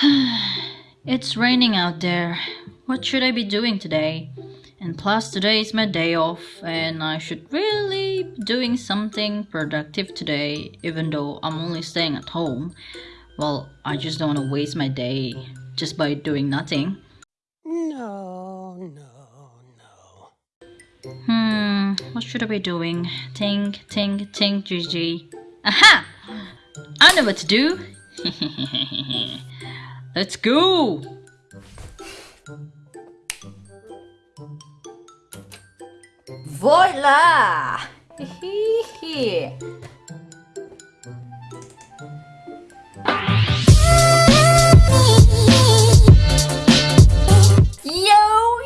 it's raining out there. What should I be doing today? And plus, today is my day off, and I should really be doing something productive today, even though I'm only staying at home. Well, I just don't want to waste my day just by doing nothing. No, no, no. Hmm, what should I be doing? Think, think, think, GG. Aha! I know what to do! Let's go! Voila! yo,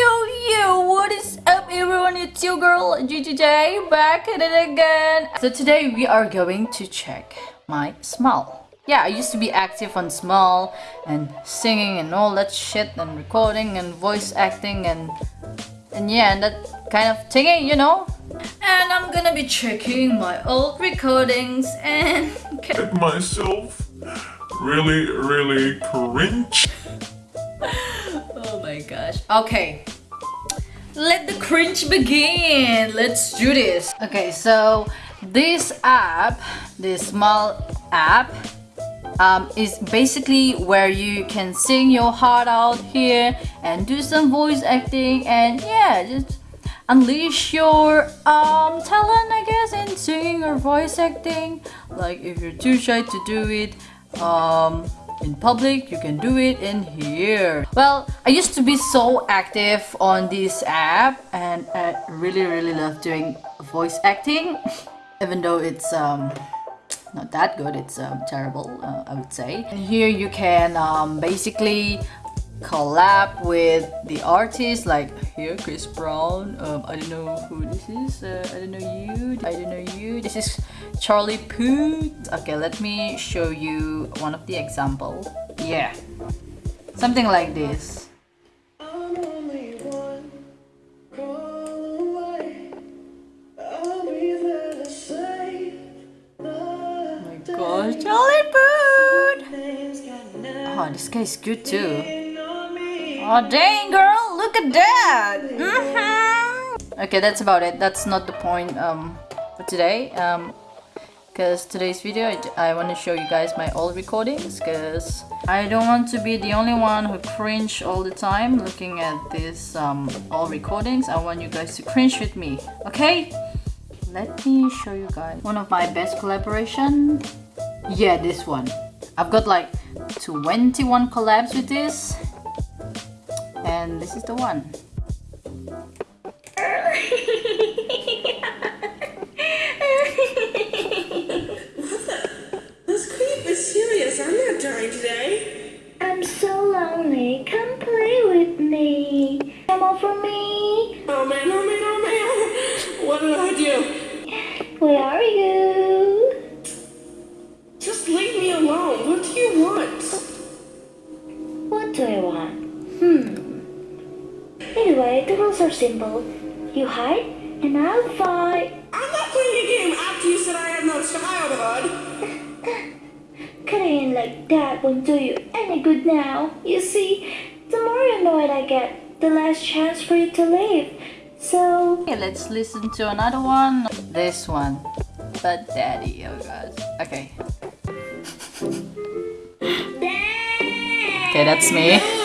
yo, yo! What is up, everyone? It's your girl GGJ back at it again. So today we are going to check my Smule. Yeah, I used to be active on Smule and singing and all that shit and recording and voice acting and and yeah, and that kind of thingy, you know? And I'm gonna be checking my old recordings and... Get myself really, really cringe. oh my gosh. Okay. Let the cringe begin. Let's do this. Okay, so this app, this Smule app, um, is basically where you can sing your heart out here and do some voice acting and yeah just unleash your um, talent I guess in singing or voice acting. Like if you're too shy to do it um, in public you can do it in here. Well I used to be so active on this app and I really really love doing voice acting even though it's um, not that good. It's um, terrible uh, I would say. And here you can um, basically collab with the artist like here Chris Brown. Um, I don't know who this is. Uh, I don't know you. I don't know you. This is Charlie Puth. Okay let me show you one of the example. Yeah. Something like this gosh, Charlie Puth! Oh, this guy is good too. Oh, dang, girl, look at that! Mm -hmm. Okay, that's about it. That's not the point um, for today. Um, because today's video I, I want to show you guys my old recordings because I don't want to be the only one who cringe all the time looking at these um, old recordings I want you guys to cringe with me okay let me show you guys one of my best collaboration yeah this one I've got like 21 collabs with this and this is the one This creep is serious. I'm not dying today. I'm so lonely. Come play with me. Come over me. Oh man, oh man, oh man. What did I do? Where are you? Anyway, the simple. You hide, and I'll fight. I'm not playing a game after you said I have no childhood. Cutting in like that won't do you any good now. You see, the more annoyed I get, the less chance for you to live. So... Okay, let's listen to another one. This one. But daddy, oh gosh. Okay. Okay, that's me.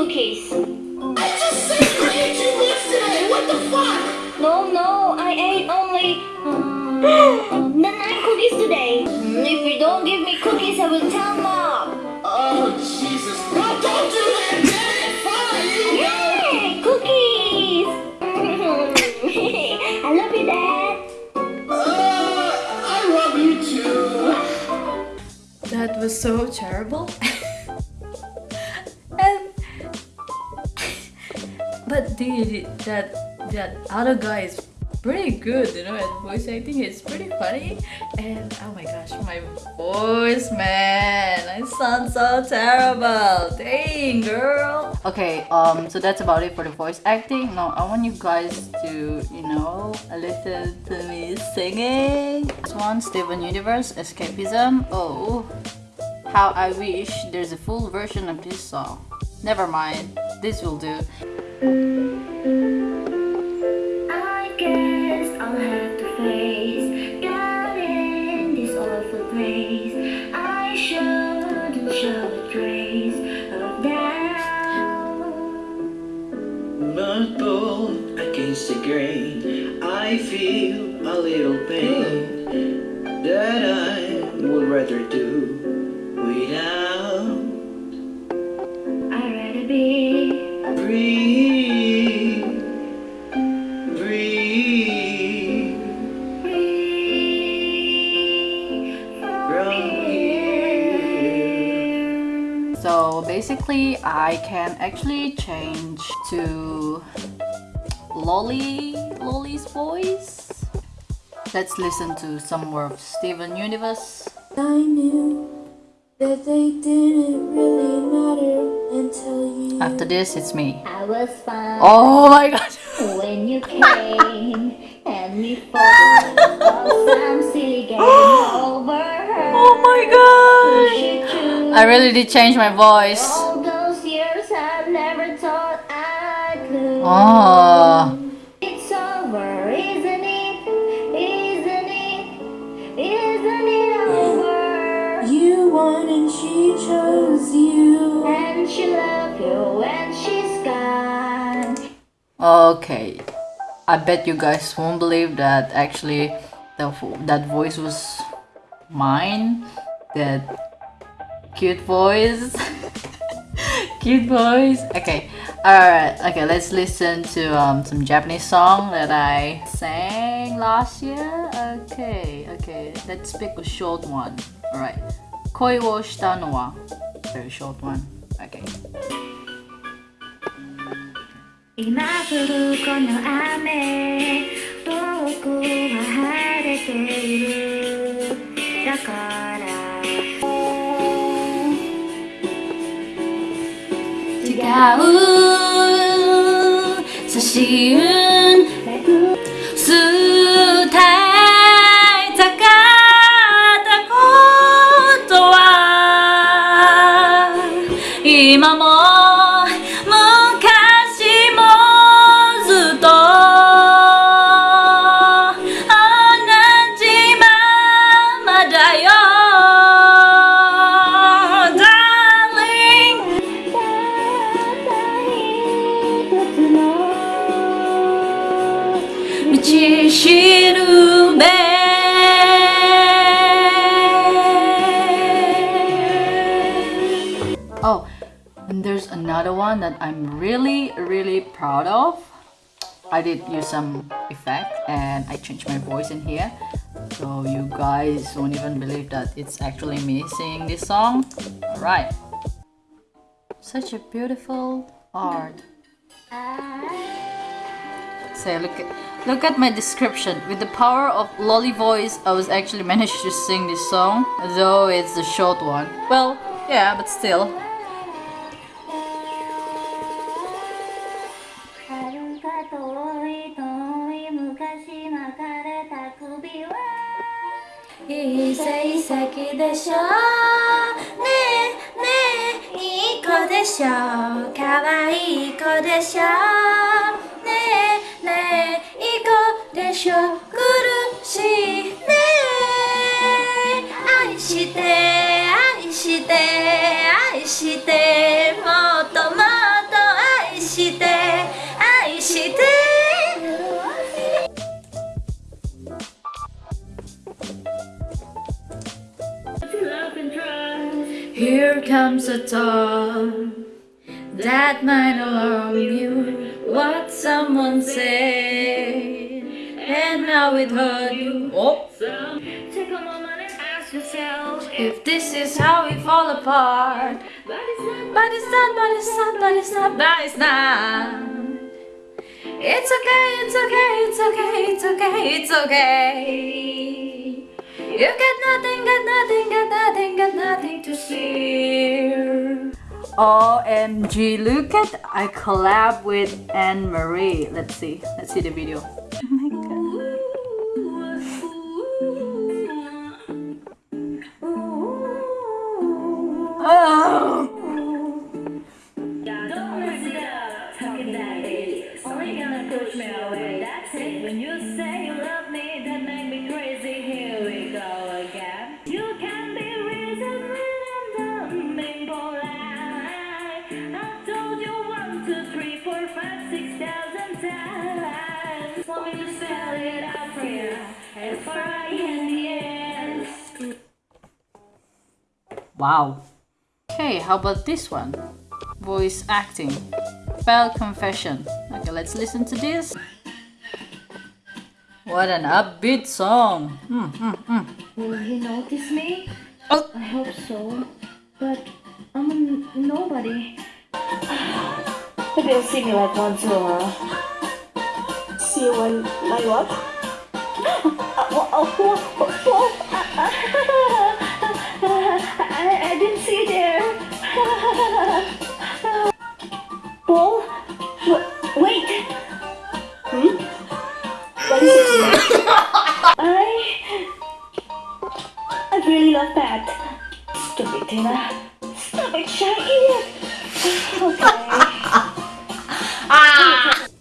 Cookies. I just said you ate too much today! What the fuck? No, no, I ate only um, um, the nine cookies today. If you don't give me cookies, I will tell mom. Oh, Jesus. No, don't do that! Damn it! Fine! You Yay, cookies! I love you, Dad. Uh, I love you too. That was so terrible. the that that other guy is pretty good, you know, at voice acting. It's pretty funny, And oh my gosh, my voice, man. I sound so terrible. Dang, girl. Okay, um, so that's about it for the voice acting. Now, I want you guys to, you know, listen to me singing. This one, Steven Universe, Escapism. Oh, how I wish there's a full version of this song. Never mind, this will do. I I can actually change to Lolly, Lolly's voice. Let's listen to some more of Steven Universe. I knew that they didn't really matter until you. After this, it's me. I was fine Oh my god! when you came and we fought some silly game over her. Oh my god! I really did change my voice. Thought I could. Oh. It's over, isn't it? Isn't it? Isn't it over? You won and she chose you. And she loved you when she's gone. Okay. I bet you guys won't believe that actually the, that voice was mine. That cute voice. cute voice. Okay. Alright. Okay, let's listen to um, some Japanese song that I sang last year. Okay. Okay. Let's pick a short one. Alright. 恋をしたのは very short one. Okay. 今降るこの雨 Ooh. There's another one that I'm really, really proud of. I did use some effect and I changed my voice in here. So you guys won't even believe that it's actually me singing this song. Alright. Such a beautiful art. So look at look at my description. With the power of lolly voice, I was actually managed to sing this song, though it's a short one. Well, yeah, but still. でしょ可愛い子でしょねえねえいい子でしょ苦しいねえ。愛して愛して愛してもう。Here comes a thought that might alarm you. What someone said, and how it hurt you. Oh. Take a moment and ask yourself If this is how we fall apart, But it's not but it's not, but it's not, but it's not, but it's not. It's okay, it's okay, it's okay, it's okay, it's okay. You got nothing, got nothing, got nothing, got nothing to share. OMG, look at I collab with Anne Marie. Let's see. Let's see the video. Oh my god. Oh. Wow. Okay, how about this one? Voice acting. Spell confession. Okay, let's listen to this. What an upbeat song. Mm, mm, mm. Will he notice me? Oh. I hope so. But I'm a n- nobody. Maybe he'll see me like once in a while. See you when my what? I, I didn't see there. W- wait. Hmm? What is it? I. I really love that. Stupid Tina. Stop it, Shaggy. Okay.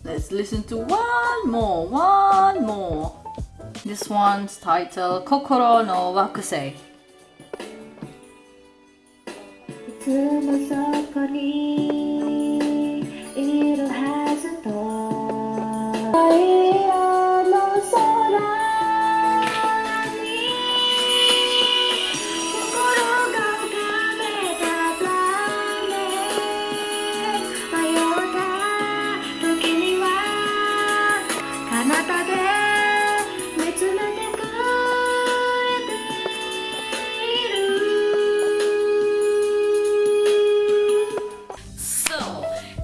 Let's listen to one more, one more. This one's titled Kokoro no Wakusei. い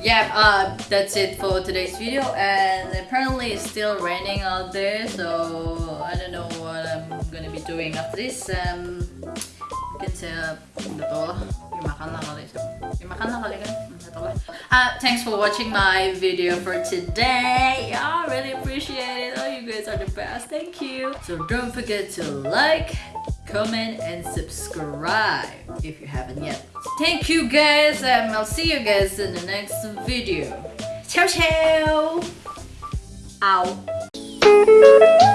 yeah, uh, that's it for today's video. And apparently, it's still raining out there, so I don't know what I'm gonna be doing after this. Um. Uh, thanks for watching my video for today. I really appreciate it. Oh, you guys are the best. Thank you. So don't forget to like, comment, and subscribe if you haven't yet. Thank you guys, and I'll see you guys in the next video. Ciao, ciao. Ow.